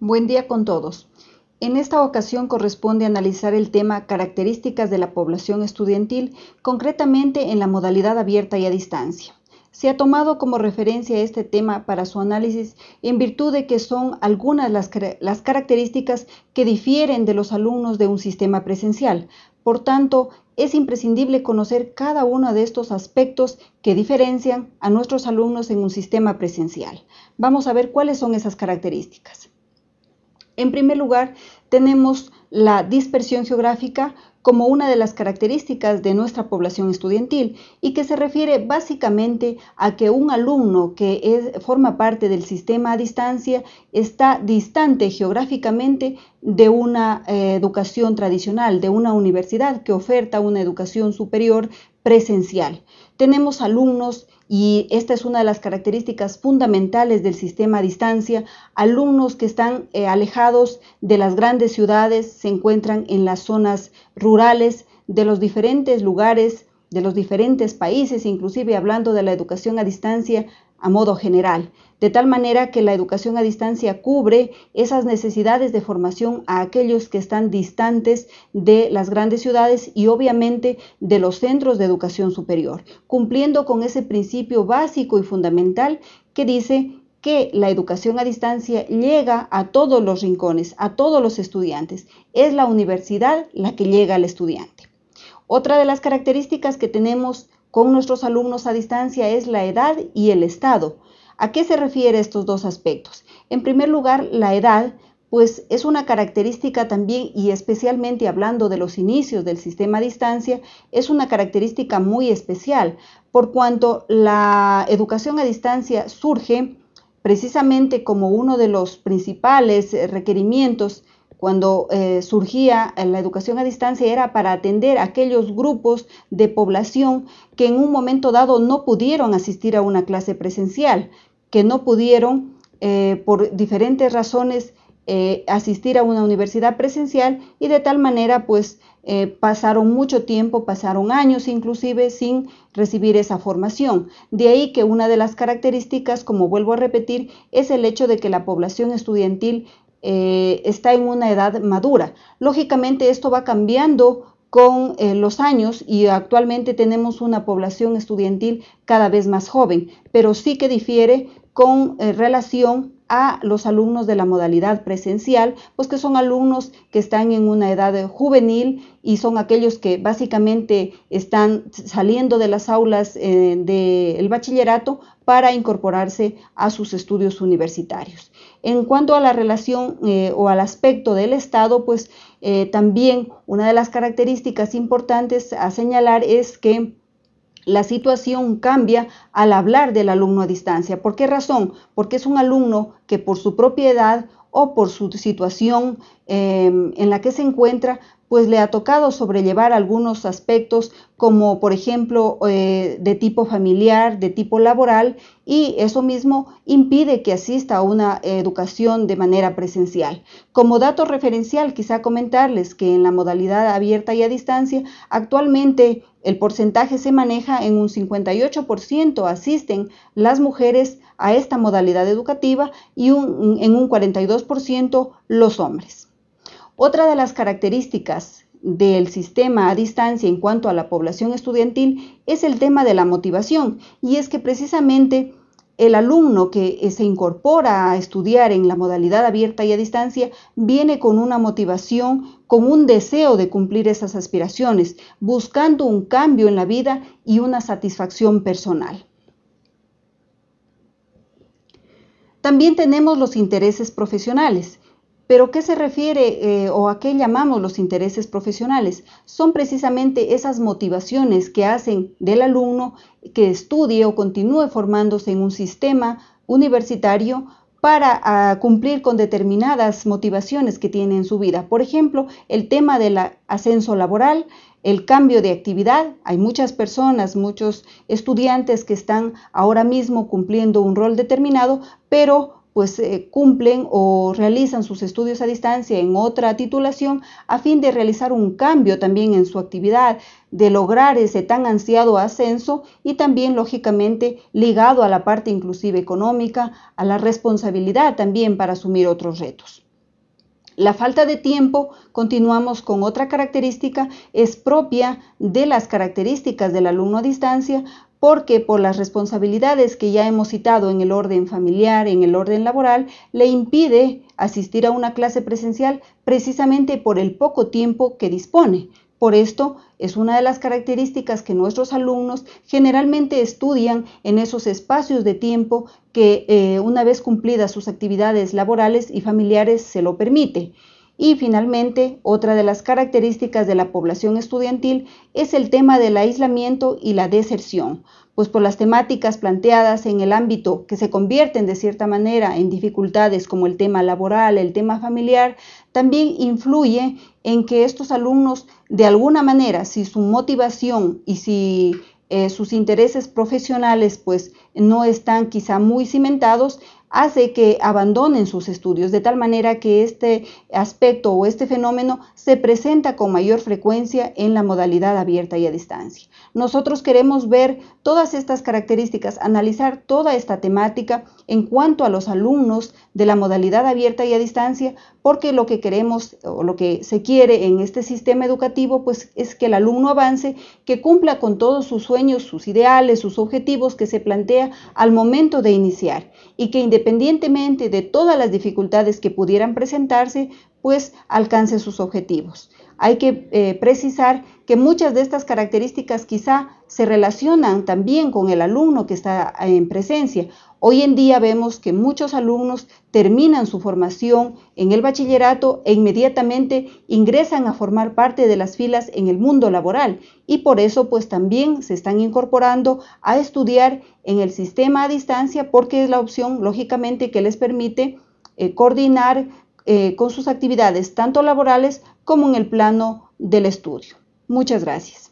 Buen día con todos. En esta ocasión corresponde analizar el tema características de la población estudiantil, concretamente en la modalidad abierta y a distancia. Se ha tomado como referencia este tema para su análisis en virtud de que son algunas las, características que difieren de los alumnos de un sistema presencial. Por tanto, es imprescindible conocer cada uno de estos aspectos que diferencian a nuestros alumnos en un sistema presencial. Vamos a ver cuáles son esas características. En primer lugar, tenemos la dispersión geográfica como una de las características de nuestra población estudiantil y que se refiere básicamente a que un alumno que forma parte del sistema a distancia está distante geográficamente de una eh, educación tradicional, de una universidad que oferta una educación superior presencial. Tenemos alumnos, y esta es una de las características fundamentales del sistema a distancia, alumnos que están eh, alejados de las grandes ciudades, se encuentran en las zonas rurales de los diferentes lugares, de los diferentes países, inclusive hablando de la educación a distancia, a modo general, de tal manera que la educación a distancia cubre esas necesidades de formación a aquellos que están distantes de las grandes ciudades y obviamente de los centros de educación superior, cumpliendo con ese principio básico y fundamental que dice que la educación a distancia llega a todos los rincones, a todos los estudiantes. Es la universidad la que llega al estudiante. Otra de las características que tenemos con nuestros alumnos a distancia es la edad y el estado. ¿A qué se refiere estos dos aspectos? En primer lugar, la edad, pues es una característica también, y especialmente hablando de los inicios del sistema a distancia, es una característica muy especial, por cuanto la educación a distancia surge precisamente como uno de los principales requerimientos cuando eh, surgía la educación a distancia era para atender a aquellos grupos de población que en un momento dado no pudieron asistir a una clase presencial, que no pudieron eh, por diferentes razones eh, asistir a una universidad presencial y de tal manera pues pasaron mucho tiempo, pasaron años inclusive sin recibir esa formación. De ahí que una de las características, como vuelvo a repetir, es el hecho de que la población estudiantil eh, está en una edad madura. Lógicamente esto va cambiando con eh, los años y actualmente tenemos una población estudiantil cada vez más joven, pero sí que difiere con eh, relación a los alumnos de la modalidad presencial, pues que son alumnos que están en una edad juvenil y son aquellos que básicamente están saliendo de las aulas eh, del bachillerato para incorporarse a sus estudios universitarios. En cuanto a la relación eh, o al aspecto del Estado, pues eh, también una de las características importantes a señalar es que la situación cambia al hablar del alumno a distancia. ¿Por qué razón? Porque es un alumno que por su propiedad o por su situación em, en la que se encuentra, pues le ha tocado sobrellevar algunos aspectos como por ejemplo eh, de tipo familiar, de tipo laboral y eso mismo impide que asista a una educación de manera presencial. Como dato referencial, quizá comentarles que en la modalidad abierta y a distancia, actualmente el porcentaje se maneja en un 58% asisten las mujeres a esta modalidad educativa y en un 42% los hombres. Otra de las características del sistema a distancia en cuanto a la población estudiantil es el tema de la motivación y es que precisamente el alumno que eh, se incorpora a estudiar en la modalidad abierta y a distancia viene con una motivación, con un deseo de cumplir esas aspiraciones, buscando un cambio en la vida y una satisfacción personal. También tenemos los intereses profesionales. Pero ¿qué se refiere eh, o a qué llamamos los intereses profesionales? Son precisamente esas motivaciones que hacen del alumno que estudie o continúe formándose en un sistema universitario para ah, cumplir con determinadas motivaciones que tiene en su vida. Por ejemplo, el tema del ascenso laboral, el cambio de actividad. Hay muchas personas, muchos estudiantes que están ahora mismo cumpliendo un rol determinado, pero pues eh, cumplen o realizan sus estudios a distancia en otra titulación a fin de realizar un cambio también en su actividad, de lograr ese tan ansiado ascenso y también lógicamente ligado a la parte inclusive económica, a la responsabilidad también para asumir otros retos. La falta de tiempo, continuamos con otra característica, es propia de las características del alumno a distancia porque por las responsabilidades que ya hemos citado en el orden familiar, en el orden laboral, le impide asistir a una clase presencial precisamente por el poco tiempo que dispone. Por esto es una de las características que nuestros alumnos generalmente estudian en esos espacios de tiempo que eh, una vez cumplidas sus actividades laborales y familiares se lo permite. Y finalmente, otra de las características de la población estudiantil es el tema del aislamiento y la deserción, pues por las temáticas planteadas en el ámbito que se convierten de cierta manera en dificultades como el tema laboral, el tema familiar, también influye en que estos alumnos de alguna manera, si su motivación y si eh, sus intereses profesionales pues no están quizá muy cimentados, hace que abandonen sus estudios, de tal manera que este aspecto o este fenómeno se presenta con mayor frecuencia en la modalidad abierta y a distancia. Nosotros queremos ver todas estas características, analizar toda esta temática en cuanto a los alumnos de la modalidad abierta y a distancia, porque lo que queremos o lo que se quiere en este sistema educativo pues es que el alumno avance, que cumpla con todos sus sueños, sus ideales, sus objetivos que se plantea al momento de iniciar y que independientemente de todas las dificultades que pudieran presentarse, pues alcance sus objetivos. Hay que eh, precisar que muchas de estas características quizá se relacionan también con el alumno que está en presencia. Hoy en día vemos que muchos alumnos terminan su formación en el bachillerato e inmediatamente ingresan a formar parte de las filas en el mundo laboral y por eso pues también se están incorporando a estudiar en el sistema a distancia porque es la opción lógicamente que les permite eh, coordinar eh, con sus actividades tanto laborales como en el plano del estudio. Muchas gracias.